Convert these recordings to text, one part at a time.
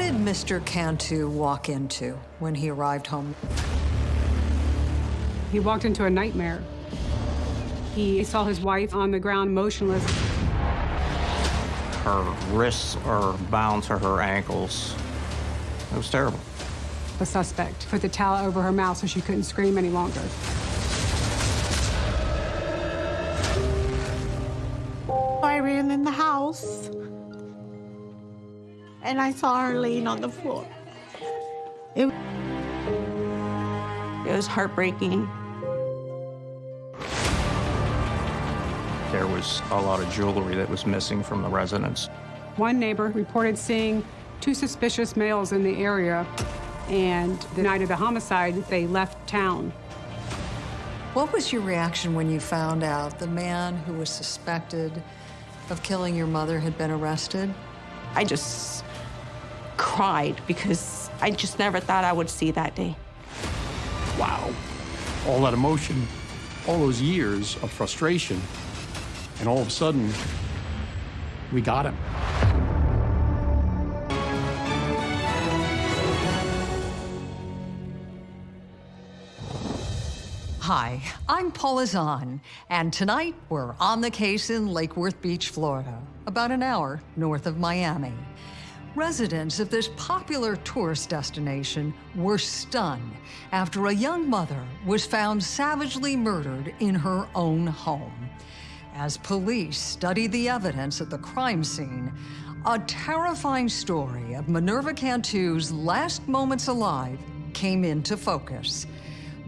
did Mr. Cantu walk into when he arrived home? He walked into a nightmare. He saw his wife on the ground motionless. Her wrists are bound to her ankles. It was terrible. The suspect put the towel over her mouth so she couldn't scream any longer. I ran in the house and I saw her laying on the floor. It, it was heartbreaking. There was a lot of jewelry that was missing from the residence. One neighbor reported seeing two suspicious males in the area, and the night of the homicide, they left town. What was your reaction when you found out the man who was suspected of killing your mother had been arrested? I just cried because I just never thought I would see that day. Wow. All that emotion, all those years of frustration, and all of a sudden, we got him. Hi, I'm Paula Zahn, and tonight we're on the case in Lake Worth Beach, Florida, about an hour north of Miami. Residents of this popular tourist destination were stunned after a young mother was found savagely murdered in her own home. As police studied the evidence at the crime scene, a terrifying story of Minerva Cantu's last moments alive came into focus.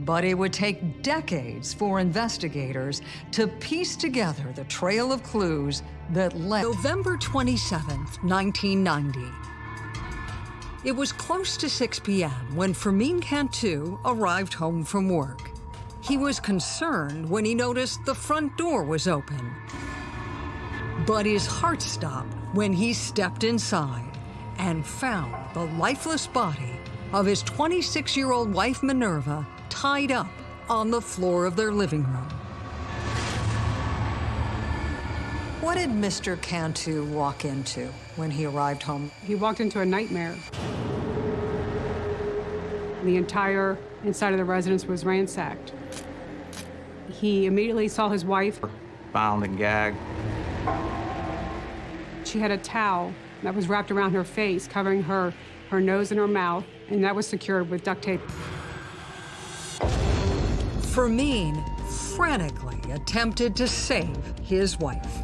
But it would take decades for investigators to piece together the trail of clues that led. November 27, 1990. It was close to 6 p.m. when Fermin Cantu arrived home from work. He was concerned when he noticed the front door was open. But his heart stopped when he stepped inside and found the lifeless body of his 26-year-old wife, Minerva, tied up on the floor of their living room. What did Mr. Cantu walk into when he arrived home? He walked into a nightmare. The entire inside of the residence was ransacked. He immediately saw his wife. Bound and gagged. She had a towel that was wrapped around her face, covering her, her nose and her mouth, and that was secured with duct tape. Fermin frantically attempted to save his wife.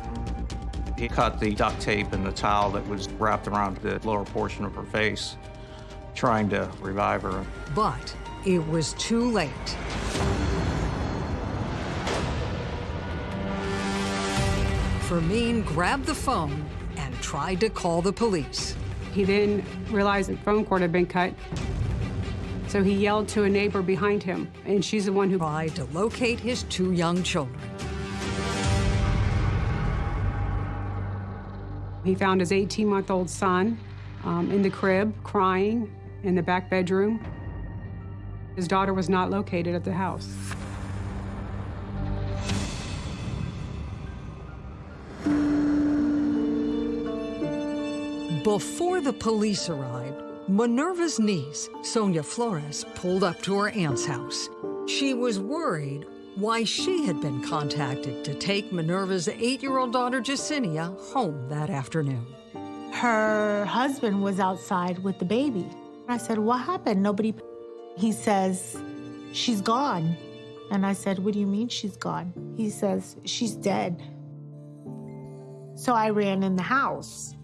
He cut the duct tape and the towel that was wrapped around the lower portion of her face, trying to revive her. But it was too late. Fermin grabbed the phone and tried to call the police. He then realized the phone cord had been cut. So he yelled to a neighbor behind him, and she's the one who tried to locate his two young children. He found his 18-month-old son um, in the crib, crying in the back bedroom. His daughter was not located at the house. Before the police arrived, Minerva's niece, Sonia Flores, pulled up to her aunt's house. She was worried why she had been contacted to take Minerva's eight-year-old daughter, Jacinia, home that afternoon. Her husband was outside with the baby. I said, what happened? Nobody... He says, she's gone. And I said, what do you mean she's gone? He says, she's dead. So I ran in the house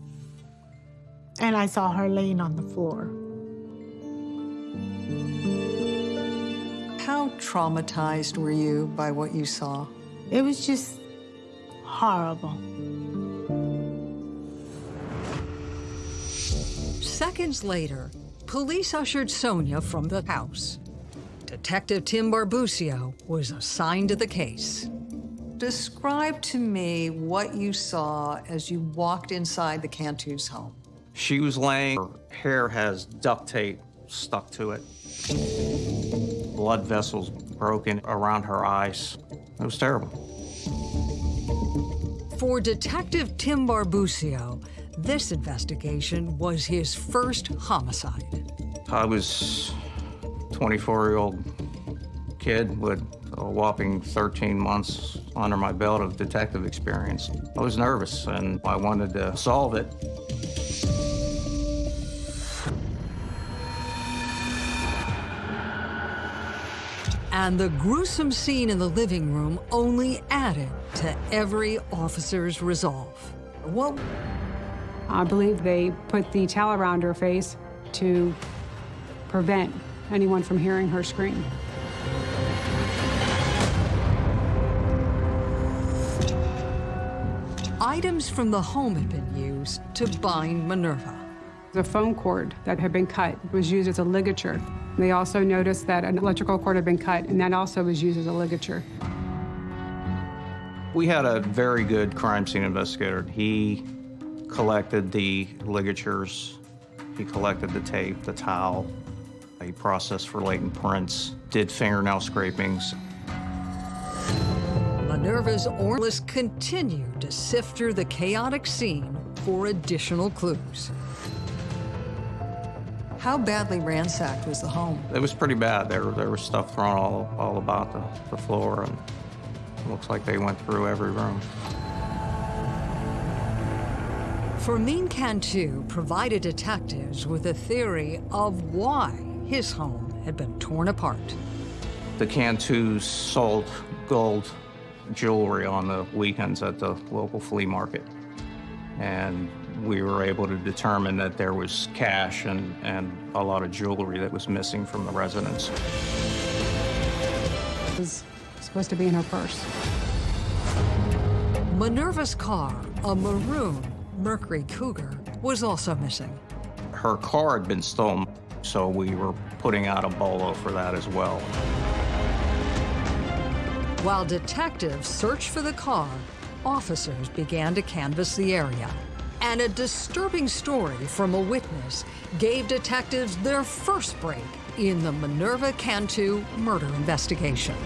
and I saw her laying on the floor. How traumatized were you by what you saw? It was just horrible. Seconds later, police ushered Sonia from the house. Detective Tim Barbusio was assigned to the case. Describe to me what you saw as you walked inside the Cantu's home. She was laying, her hair has duct tape stuck to it. Blood vessels broken around her eyes. It was terrible. For Detective Tim Barbusio, This investigation was his first homicide. I was 24-year-old kid with a whopping 13 months under my belt of detective experience. I was nervous and I wanted to solve it. And the gruesome scene in the living room only added to every officer's resolve. What I believe they put the towel around her face to prevent anyone from hearing her scream. items from the home had been used to bind Minerva. The phone cord that had been cut was used as a ligature. They also noticed that an electrical cord had been cut, and that also was used as a ligature. We had a very good crime scene investigator. He collected the ligatures, he collected the tape, the towel, he processed for latent prints, did fingernail scrapings. Minerva's Orlis continued to sift through the chaotic scene for additional clues. How badly ransacked was the home? It was pretty bad. There, there was stuff thrown all, all about the, the floor, and it looks like they went through every room. Fermin Cantu provided detectives with a theory of why his home had been torn apart. The Cantus sold gold jewelry on the weekends at the local flea market. And we were able to determine that there was cash and, and a lot of jewelry that was missing from the residence. It was supposed to be in her purse. Minerva's car, a maroon Mercury Cougar, was also missing. Her car had been stolen, so we were putting out a bolo for that as well. While detectives searched for the car, officers began to canvass the area. And a disturbing story from a witness gave detectives their first break in the Minerva Cantu murder investigation.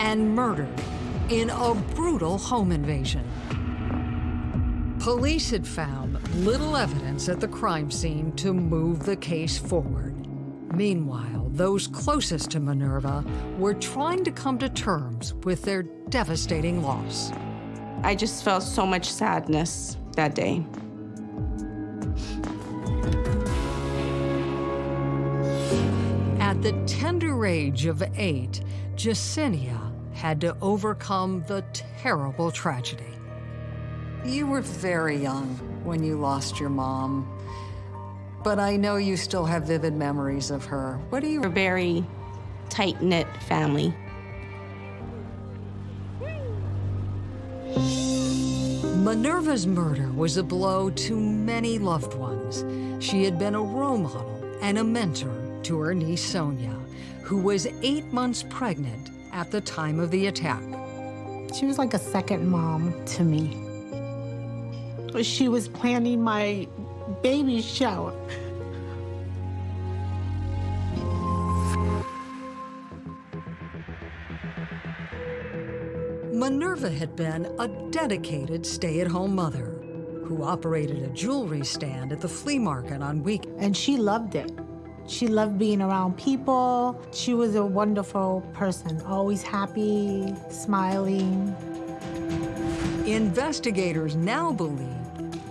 and murdered in a brutal home invasion. Police had found little evidence at the crime scene to move the case forward. Meanwhile, those closest to Minerva were trying to come to terms with their devastating loss. I just felt so much sadness that day. At the tender age of eight, Jacinia had to overcome the terrible tragedy. You were very young when you lost your mom, but I know you still have vivid memories of her. What do you... We're a very tight-knit family. Minerva's murder was a blow to many loved ones. She had been a role model and a mentor to her niece Sonia, who was eight months pregnant at the time of the attack. She was like a second mom to me. She was planning my baby shower. Minerva had been a dedicated stay-at-home mother who operated a jewelry stand at the flea market on weekends. And she loved it. She loved being around people. She was a wonderful person, always happy, smiling. Investigators now believed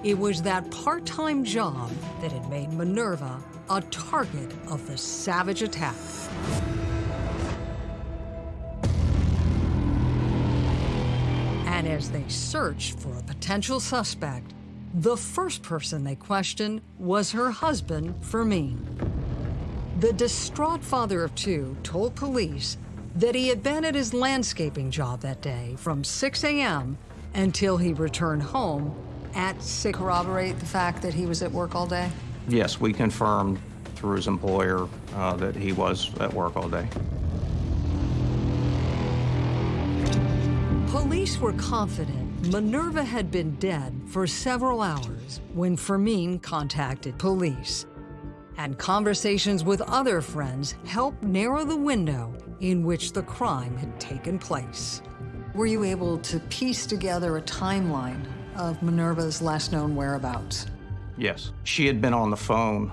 it was that part-time job that had made Minerva a target of the savage attack. And as they searched for a potential suspect, the first person they questioned was her husband, Fermin. The distraught father of two told police that he had been at his landscaping job that day from 6 a.m. until he returned home at 6. Corroborate the fact that he was at work all day? Yes, we confirmed through his employer uh, that he was at work all day. Police were confident Minerva had been dead for several hours when Fermin contacted police. and conversations with other friends helped narrow the window in which the crime had taken place. Were you able to piece together a timeline of Minerva's last known whereabouts? Yes. She had been on the phone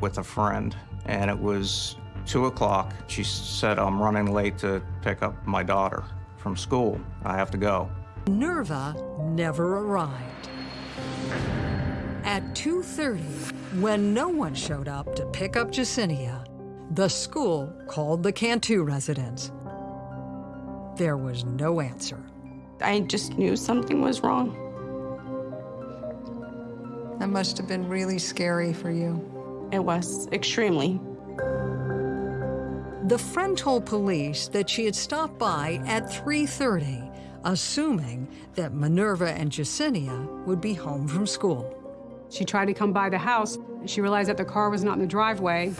with a friend, and it was 2 o'clock. She said, I'm running late to pick up my daughter from school. I have to go. Minerva never arrived. At 2.30, when no one showed up to pick up Jacinia, the school called the Cantu residence. There was no answer. I just knew something was wrong. That must have been really scary for you. It was extremely. The friend told police that she had stopped by at 3.30, assuming that Minerva and Jacinia would be home from school. She tried to come by the house. And she realized that the car was not in the driveway.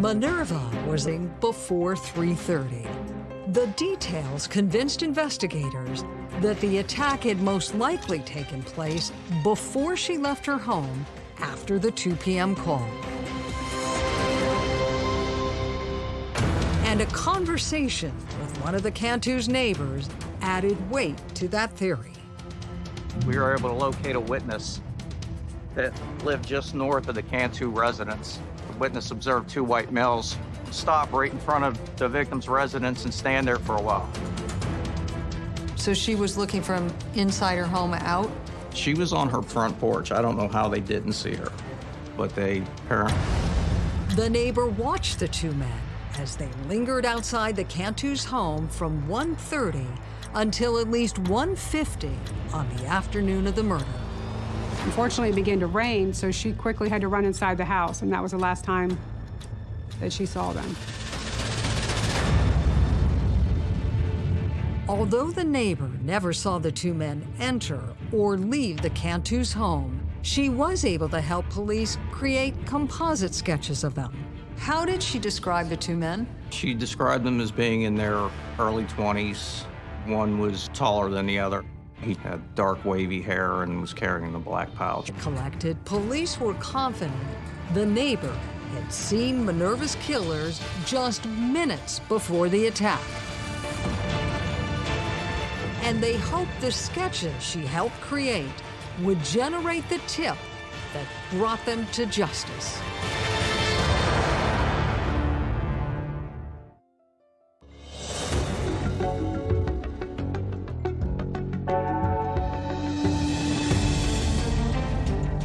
Minerva was in before 3.30. The details convinced investigators that the attack had most likely taken place before she left her home after the 2 p.m. call. And a conversation with one of the Cantu's neighbors added weight to that theory. We were able to locate a witness that lived just north of the Cantu residence. The witness observed two white males stop right in front of the victim's residence and stand there for a while. So she was looking from inside her home out? She was on her front porch. I don't know how they didn't see her, but they apparently. The neighbor watched the two men as they lingered outside the Cantu's home from 1.30 until at least 1.50 on the afternoon of the murder. Unfortunately, it began to rain, so she quickly had to run inside the house, and that was the last time that she saw them. Although the neighbor never saw the two men enter or leave the Cantu's home, she was able to help police create composite sketches of them. How did she describe the two men? She described them as being in their early 20s. One was taller than the other. He had dark, wavy hair and was carrying the black pouch. Collected, police were confident the neighbor had seen Minerva's killers just minutes before the attack. And they hoped the sketches she helped create would generate the tip that brought them to justice.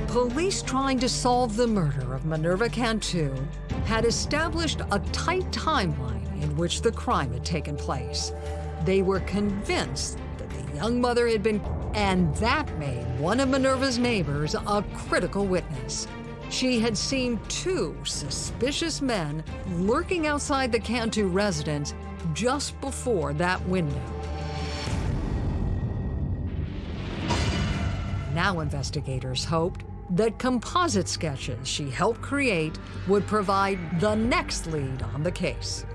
Police trying to solve the murder of Minerva Cantu had established a tight timeline in which the crime had taken place. They were convinced young mother had been, and that made one of Minerva's neighbors a critical witness. She had seen two suspicious men lurking outside the Cantu residence just before that window. Now investigators hoped that composite sketches she helped create would provide the next lead on the case.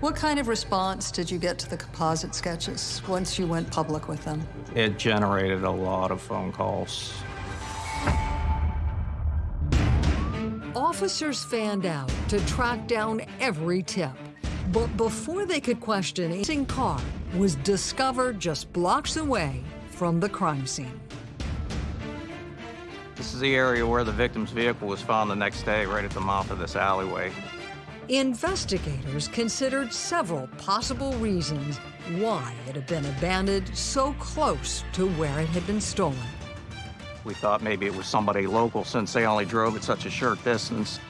What kind of response did you get to the composite sketches once you went public with them? It generated a lot of phone calls. Officers fanned out to track down every tip. But before they could question, a missing car was discovered just blocks away from the crime scene. This is the area where the victim's vehicle was found the next day, right at the mouth of this alleyway. Investigators considered several possible reasons why it had been abandoned so close to where it had been stolen. We thought maybe it was somebody local since they only drove at such a short distance.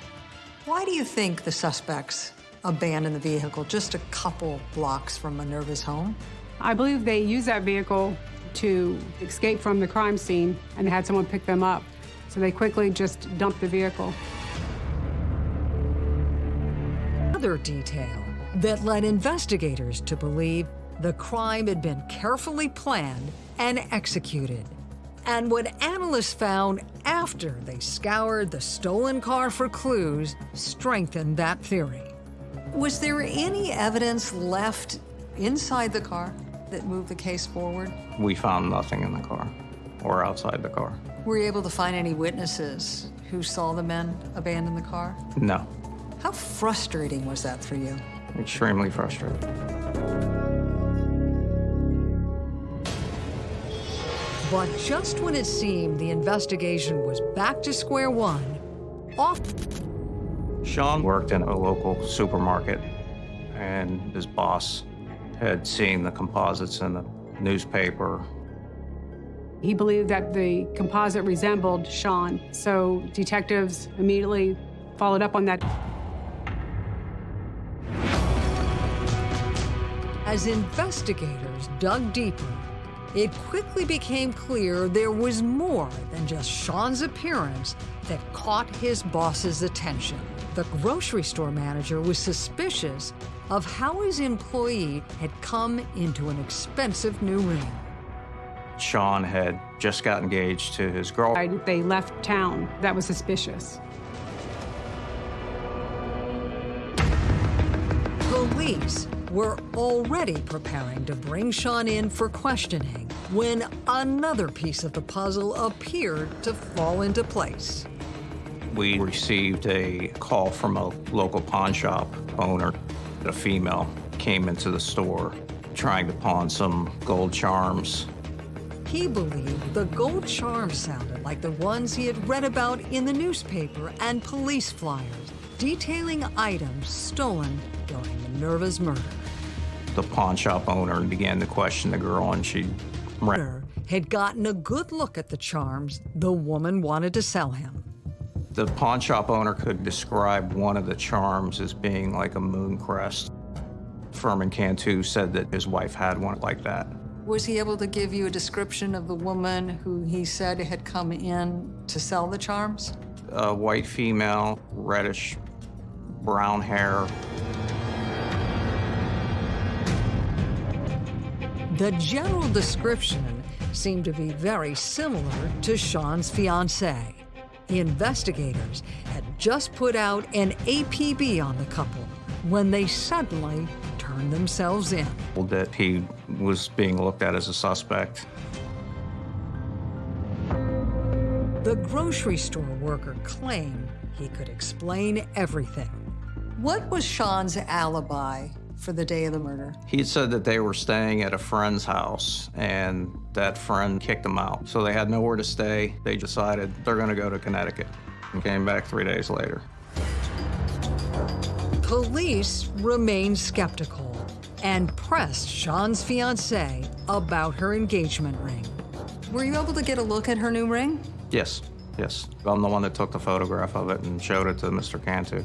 Why do you think the suspects abandoned the vehicle just a couple blocks from Minerva's home? I believe they used that vehicle to escape from the crime scene and had someone pick them up. So they quickly just dumped the vehicle. Detail that led investigators to believe the crime had been carefully planned and executed. And what analysts found after they scoured the stolen car for clues strengthened that theory. Was there any evidence left inside the car that moved the case forward? We found nothing in the car or outside the car. Were you able to find any witnesses who saw the men abandon the car? No, How frustrating was that for you? extremely frustrating. But just when it seemed the investigation was back to square one, off Sean worked in a local supermarket, and his boss had seen the composites in the newspaper. He believed that the composite resembled Sean, so detectives immediately followed up on that. As investigators dug deeper, it quickly became clear there was more than just Sean's appearance that caught his boss's attention. The grocery store manager was suspicious of how his employee had come into an expensive new ring. Sean had just got engaged to his girl. I- They left town. That was suspicious. Police were already preparing to bring Sean in for questioning when another piece of the puzzle appeared to fall into place. We received a call from a local pawn shop owner. A female came into the store trying to pawn some gold charms. He believed the gold charms sounded like the ones he had read about in the newspaper and police flyers, detailing items stolen during Minerva's murder. The pawn shop owner and began to question the girl, and she ran. Had gotten a good look at the charms the woman wanted to sell him. The pawn shop owner could describe one of the charms as being like a moon crest. Fermin Cantu said that his wife had one like that. Was he able to give you a description of the woman who he said had come in to sell the charms? A white female, reddish brown hair. The general description seemed to be very similar to Sean's fiancée. The investigators had just put out an APB on the couple when they suddenly turned themselves in. That he was being looked at as a suspect. The grocery store worker claimed he could explain everything. What was Sean's alibi for the day of the murder? He said that they were staying at a friend's house and that friend kicked them out. So they had nowhere to stay. They decided they're going to go to Connecticut and came back three days later. Police remained skeptical and pressed Sean's fiancée about her engagement ring. Were you able to get a look at her new ring? Yes, yes. I'm the one that took the photograph of it and showed it to Mr. Cantu.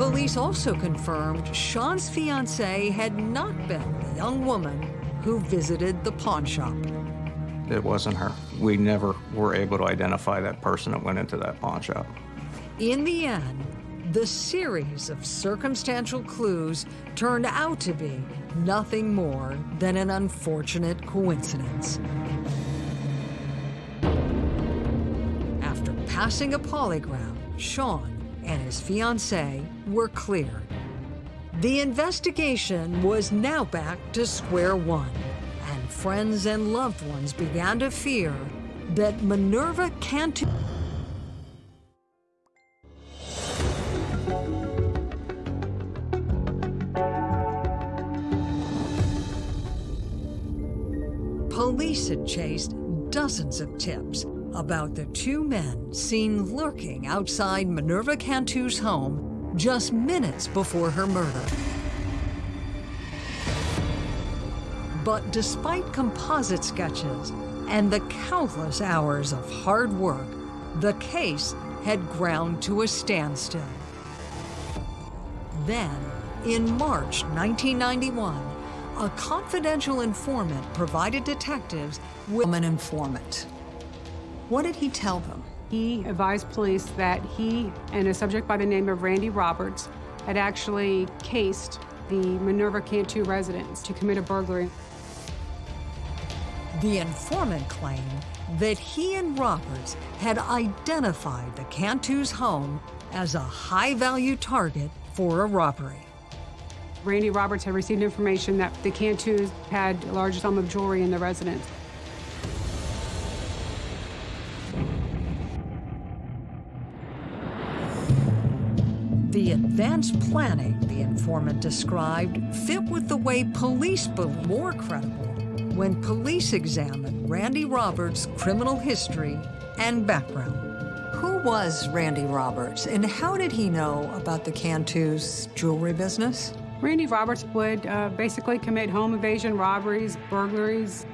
Police also confirmed Sean's fiancée had not been the young woman who visited the pawn shop. It wasn't her. We never were able to identify that person that went into that pawn shop. In the end, the series of circumstantial clues turned out to be nothing more than an unfortunate coincidence. After passing a polygraph, Sean and his fiancée were cleared. The investigation was now back to square one, and friends and loved ones began to fear that Minerva Cantu. Police had chased dozens of tips about the two men seen lurking outside Minerva Cantu's home just minutes before her murder. But despite composite sketches and the countless hours of hard work, the case had ground to a standstill. Then, in March 1991, a confidential informant provided detectives with an informant. What did he tell them? He advised police that he and a subject by the name of Randy Roberts had actually cased the Minerva Cantu residence to commit a burglary. The informant claimed that he and Roberts had identified the Cantu's home as a high value target for a robbery. Randy Roberts had received information that the Cantus had a large sum of jewelry in the residence. The advanced planning the informant described fit with the way police believed more credible when police examined Randy Roberts' criminal history and background. Who was Randy Roberts and how did he know about the Cantus jewelry business? Randy Roberts would uh, basically commit home invasion, robberies, burglaries.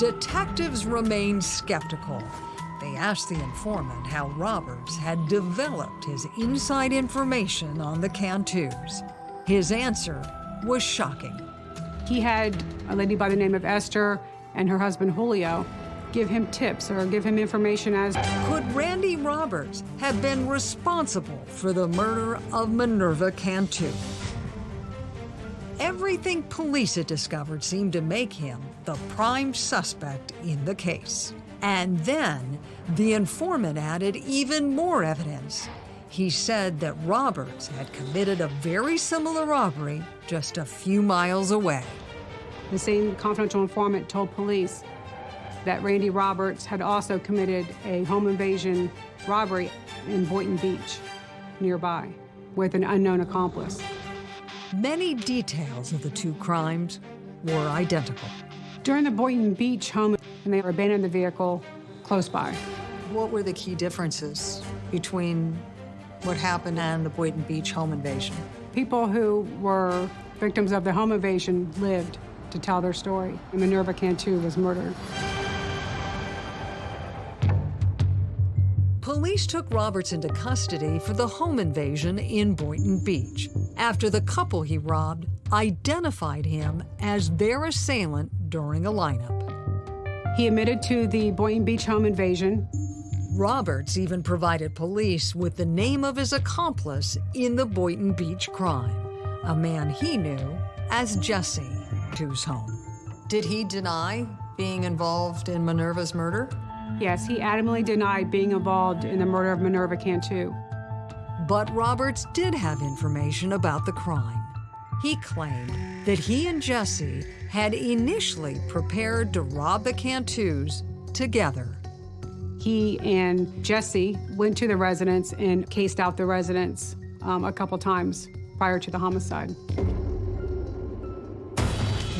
Detectives remained skeptical. They asked the informant how Roberts had developed his inside information on the Cantus. His answer was shocking. He had a lady by the name of Esther and her husband Julio give him tips or give him information as Could Randy Roberts have been responsible for the murder of Minerva Cantu? Everything police had discovered seemed to make him the prime suspect in the case. And then the informant added even more evidence. He said that Roberts had committed a very similar robbery just a few miles away. the same confidential informant told police that Randy Roberts had also committed a home invasion robbery in Boynton Beach nearby with an unknown accomplice. Many details of the two crimes were identical. During the Boynton Beach home, and they abandoned the vehicle close by. What were the key differences between what happened and the Boynton Beach home invasion? People who were victims of the home invasion lived to tell their story. And Minerva Cantu was murdered. Police took Roberts into custody for the home invasion in Boynton Beach after the couple he robbed identified him as their assailant during a lineup. He admitted to the Boynton Beach home invasion. Roberts even provided police with the name of his accomplice in the Boynton Beach crime, a man he knew as Jesse Tu's home. Did he deny being involved in Minerva's murder? Yes, he adamantly denied being involved in the murder of Minerva Cantu. But Roberts did have information about the crime. He claimed that he and Jesse had initially prepared to rob the Cantus together. He and Jesse went to the residence and cased out the residence um, a couple times prior to the homicide.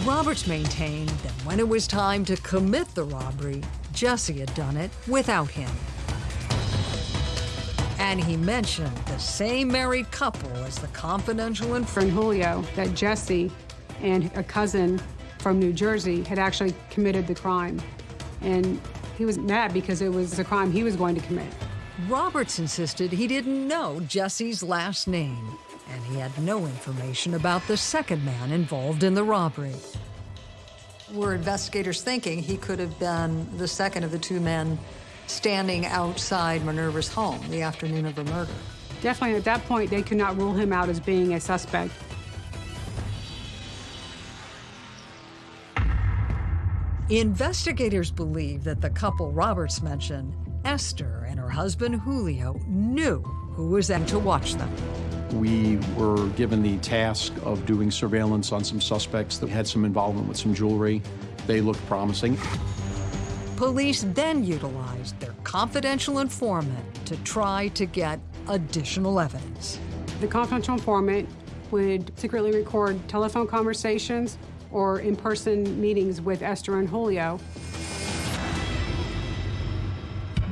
Roberts maintained that when it was time to commit the robbery, Jesse had done it without him. And he mentioned the same married couple as the confidential informant. Friend Julio, that Jesse and a cousin from New Jersey had actually committed the crime. And he was mad because it was a crime he was going to commit. Roberts insisted he didn't know Jesse's last name, and he had no information about the second man involved in the robbery. Were investigators thinking he could have been the second of the two men standing outside Minerva's home the afternoon of the murder? Definitely at that point, they could not rule him out as being a suspect. Investigators believe that the couple Roberts mentioned, Esther and her husband Julio, knew who was in to watch them. We were given the task of doing surveillance on some suspects that had some involvement with some jewelry. They looked promising. Police then utilized their confidential informant to try to get additional evidence. The confidential informant would secretly record telephone conversations or in-person meetings with Esther and Julio.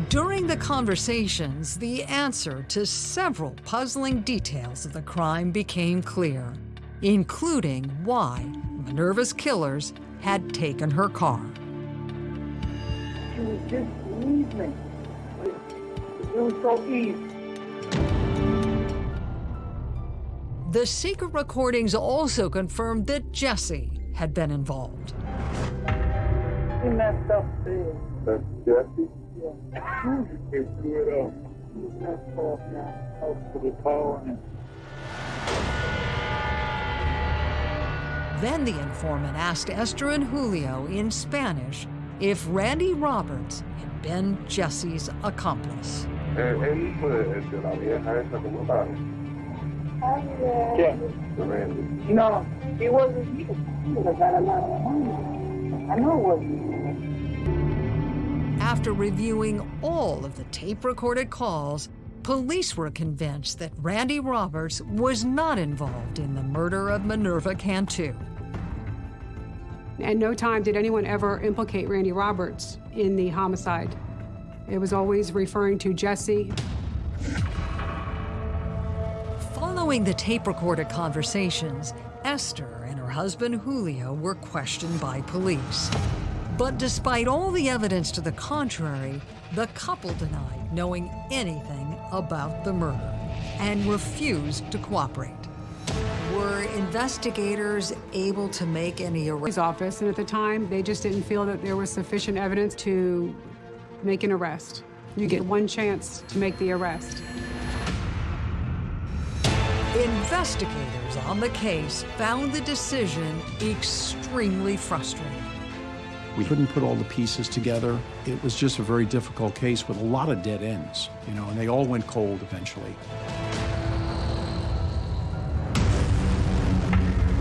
During the conversations, the answer to several puzzling details of the crime became clear, including why Minerva's killers had taken her car. She was just leaving. It was so easy. The secret recordings also confirmed that Jesse had been involved. He messed up there. That's Jesse? Yeah. He blew it up. He messed off now. Up to the power Then the informant asked Esther and Julio in Spanish if Randy Roberts had been Jesse's accomplice. Yeah. Randy. No, he wasn't here. He would have got a lot of money. I know it wasn't. after reviewing all of the tape-recorded calls, police were convinced that Randy Roberts was not involved in the murder of Minerva Cantu. At no time did anyone ever implicate Randy Roberts in the homicide. It was always referring to Jesse. Following the tape-recorded conversations, Esther and her husband Julio were questioned by police. But despite all the evidence to the contrary, the couple denied knowing anything about the murder and refused to cooperate. Were investigators able to make any arrests? Office, and at the time, they just didn't feel that there was sufficient evidence to make an arrest. You get one chance to make the arrest. Investigators on the case found the decision extremely frustrating. We couldn't put all the pieces together. It was just a very difficult case with a lot of dead ends, you know, and they all went cold eventually.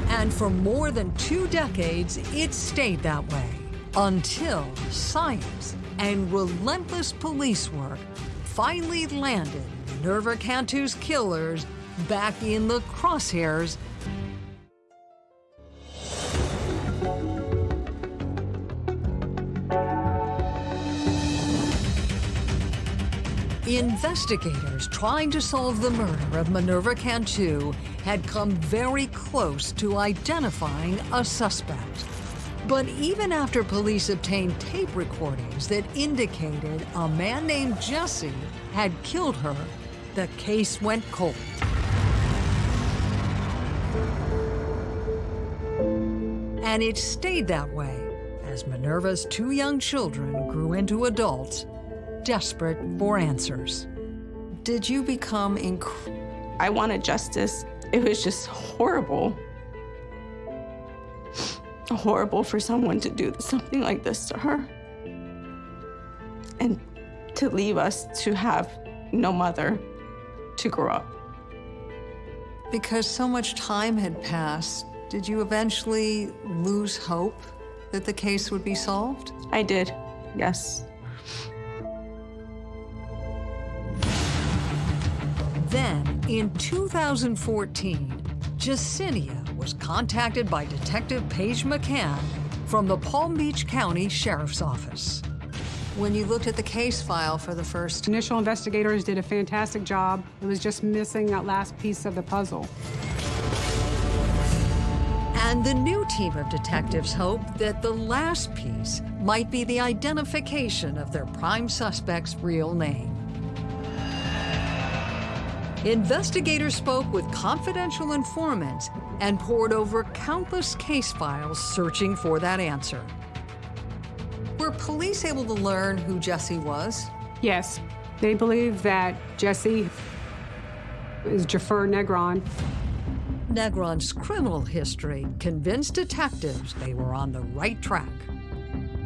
And for more than two decades, it stayed that way until science and relentless police work finally landed Minerva Cantu's killers back in the crosshairs Investigators trying to solve the murder of Minerva Cantu had come very close to identifying a suspect. But even after police obtained tape recordings that indicated a man named Jesse had killed her, the case went cold. And it stayed that way as Minerva's two young children grew into adults desperate for answers. Did you become inc- I wanted justice. It was just horrible. Horrible for someone to do something like this to her. And to leave us to have no mother to grow up. Because so much time had passed, did you eventually lose hope that the case would be solved? I did, yes. Then, in 2014, Jacinia was contacted by Detective Paige McCann from the Palm Beach County Sheriff's Office. When you looked at the case file for the first... Initial investigators did a fantastic job. It was just missing that last piece of the puzzle. And the new team of detectives hoped that the last piece might be the identification of their prime suspect's real name. Investigators spoke with confidential informants and pored over countless case files searching for that answer. Were police able to learn who Jesse was? Yes, they believe that Jesse is Jaffer Negron. Negron's criminal history convinced detectives they were on the right track.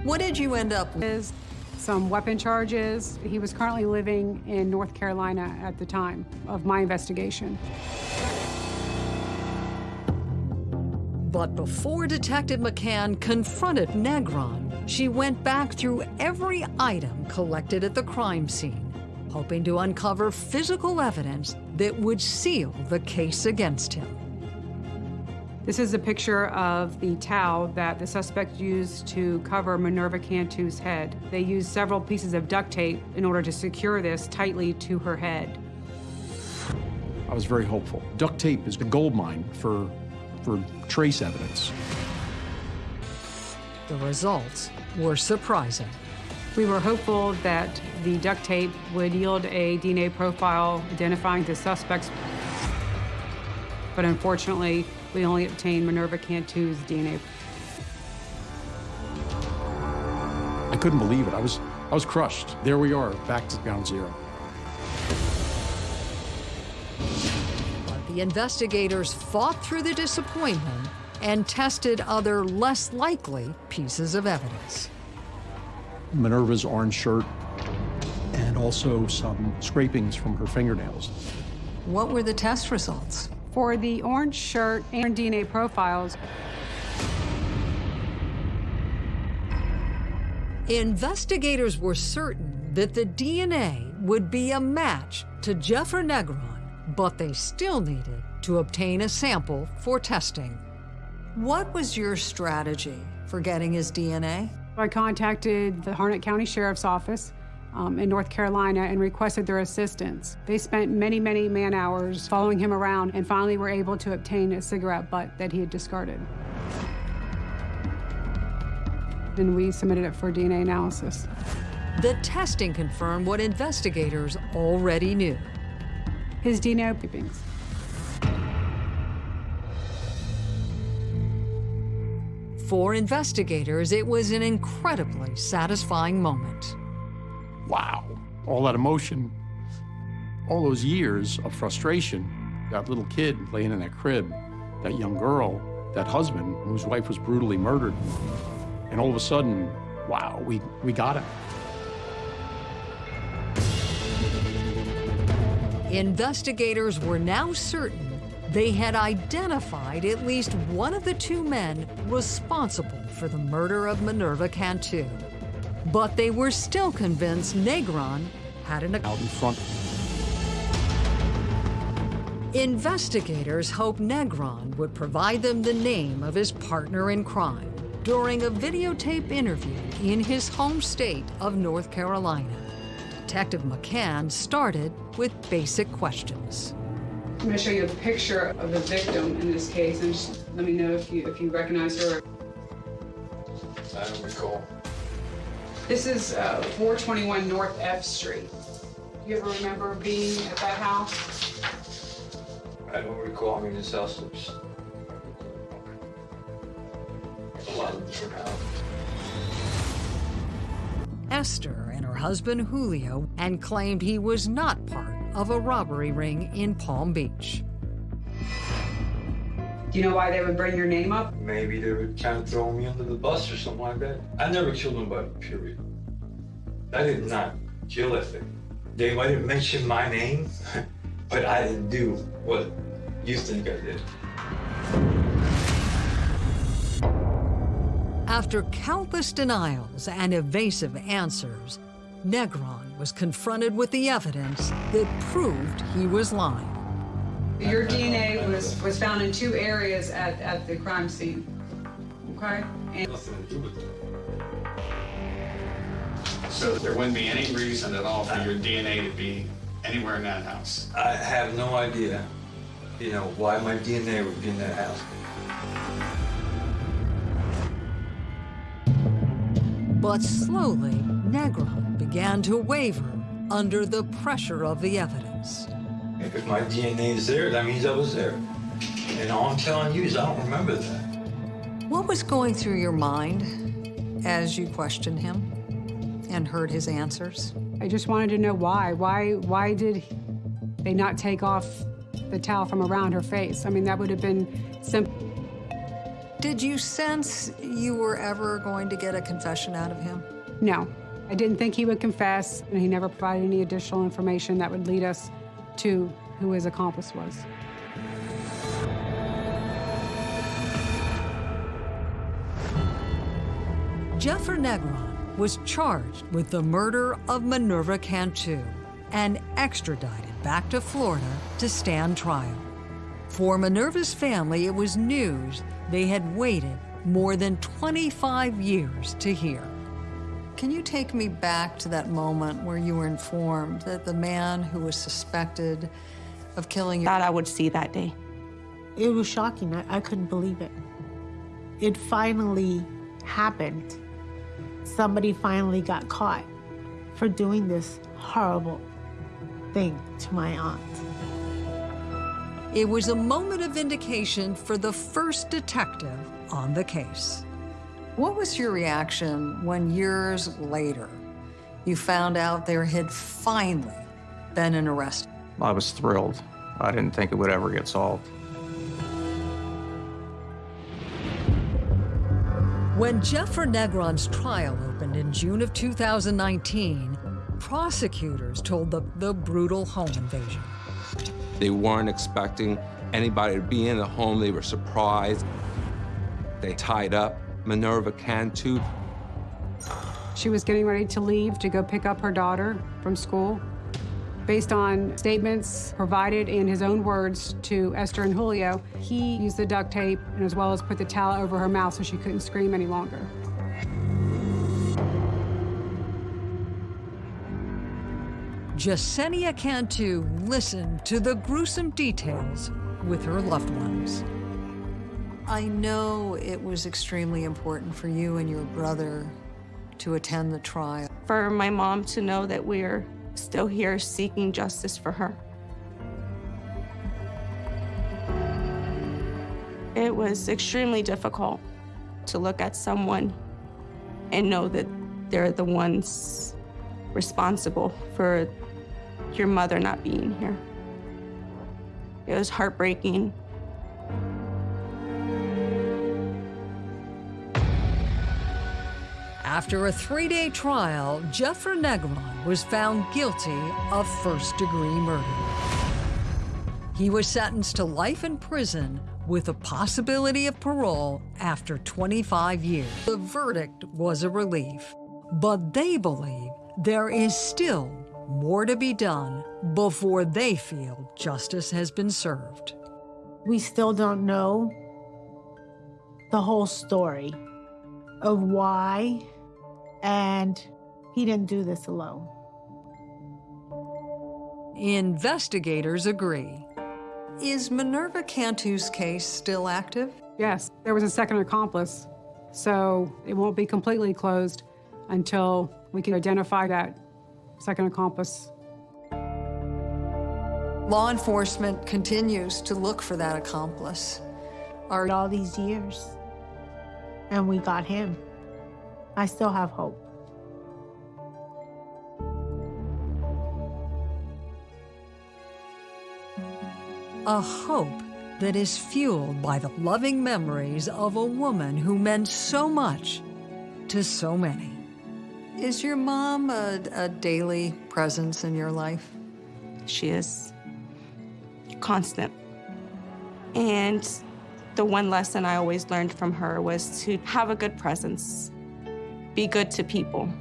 What did you end up with? Some weapon charges. He was currently living in North Carolina at the time of my investigation. But before Detective McCann confronted Negron, she went back through every item collected at the crime scene, hoping to uncover physical evidence that would seal the case against him. This is a picture of the towel that the suspect used to cover Minerva Cantu's head. They used several pieces of duct tape in order to secure this tightly to her head. I was very hopeful. Duct tape is a gold mine for, for trace evidence. The results were surprising. We were hopeful that the duct tape would yield a DNA profile identifying the suspects, but unfortunately, we only obtained Minerva Cantu's DNA. I couldn't believe it. I was, I was crushed. There we are, back to ground zero. But the investigators fought through the disappointment and tested other less likely pieces of evidence. Minerva's orange shirt and also some scrapings from her fingernails. What were the test results? For the orange shirt and DNA profiles, Investigators were certain that the DNA would be a match to Jeffrey Negron, but they still needed to obtain a sample for testing. What was your strategy for getting his DNA? I contacted the Harnett County Sheriff's Office um, in North Carolina and requested their assistance. They spent many, many man hours following him around and finally were able to obtain a cigarette butt that he had discarded. And we submitted it for DNA analysis. The testing confirmed what investigators already knew. His DNA clippings. For investigators, it was an incredibly satisfying moment. Wow. All that emotion, all those years of frustration, that little kid laying in that crib, that young girl, that husband whose wife was brutally murdered. And all of a sudden, wow, we, we got him. Investigators were now certain they had identified at least one of the two men responsible for the murder of Minerva Cantu. But they were still convinced Negron had an Out in front. Investigators hope Negron would provide them the name of his partner in crime during a videotape interview in his home state of North Carolina. Detective McCann started with basic questions. I'm going to show you a picture of the victim in this case, and just let me know if you if you recognize her. I don't recall. This is uh, 421 North F Street. Do you ever remember being at that house? I don't recall. I mean, this house looks a lot of different houses. Esther and her husband Julio and claimed he was not part of a robbery ring in Palm Beach. Do you know why they would bring your name up? Maybe they were kind of throw me under the bus or something like that. I never killed nobody, period. I did not kill that thing. They might have mentioned my name, but I didn't do what you think I did. After countless denials and evasive answers, Negron was confronted with the evidence that proved he was lying. Your DNA was, was found in two areas at, at the crime scene. Okay? And Nothing to do with it. So there wouldn't be any reason at all for your DNA to be anywhere in that house? I have no idea, you know, why my DNA would be in that house. But slowly, Negron began to waver under the pressure of the evidence. If my DNA is there, that means I was there. And all I'm telling you is I don't remember that. What was going through your mind as you questioned him and heard his answers? I just wanted to know why. Why why did they not take off the towel from around her face? I mean, that would have been simple. Did you sense you were ever going to get a confession out of him? No, I didn't think he would confess, and he never provided any additional information that would lead us to who his accomplice was. Jeffrey Negron was charged with the murder of Minerva Cantu and extradited back to Florida to stand trial. For Minerva's family, it was news they had waited more than 25 years to hear. Can you take me back to that moment where you were informed that the man who was suspected of killing your Thought I would see that day. It was shocking. I, I couldn't believe it. It finally happened. Somebody finally got caught for doing this horrible thing to my aunt. It was a moment of vindication for the first detective on the case. What was your reaction when years later you found out there had finally been an arrest? I was thrilled. I didn't think it would ever get solved. When Jeffrey Negron's trial opened in June of 2019, prosecutors told the, the brutal home invasion. They weren't expecting anybody to be in the home. They were surprised. They tied up Minerva Cantu. She was getting ready to leave to go pick up her daughter from school. Based on statements provided in his own words to Esther and Julio, he used the duct tape and as well as put the towel over her mouth so she couldn't scream any longer. Jasenia Cantu listened to the gruesome details with her loved ones. I know it was extremely important for you and your brother to attend the trial. For my mom to know that we're still here seeking justice for her. It was extremely difficult to look at someone and know that they're the ones responsible for your mother not being here. It was heartbreaking. After a three-day trial, Jeffrey Negron was found guilty of first-degree murder. He was sentenced to life in prison with a possibility of parole after 25 years. The verdict was a relief, but they believe there is still more to be done before they feel justice has been served. We still don't know the whole story of why, and he didn't do this alone. Investigators agree. Is Minerva Cantu's case still active? Yes, there was a second accomplice, so it won't be completely closed until we can identify that second accomplice. Law enforcement continues to look for that accomplice. Are all these years, and we got him. I still have hope. A hope that is fueled by the loving memories of a woman who meant so much to so many. Is your mom a, a daily presence in your life? She is constant. And the one lesson I always learned from her was to have a good presence, be good to people.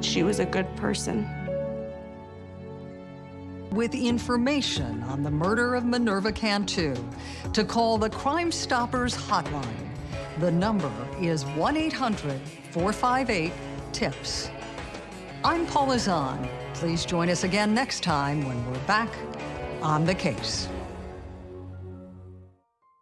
She was a good person. With information on the murder of Minerva Cantu, to call the Crime Stoppers hotline. The number is 1 800 458 TIPS. I'm Paula Zahn. Please join us again next time when we're back on the case.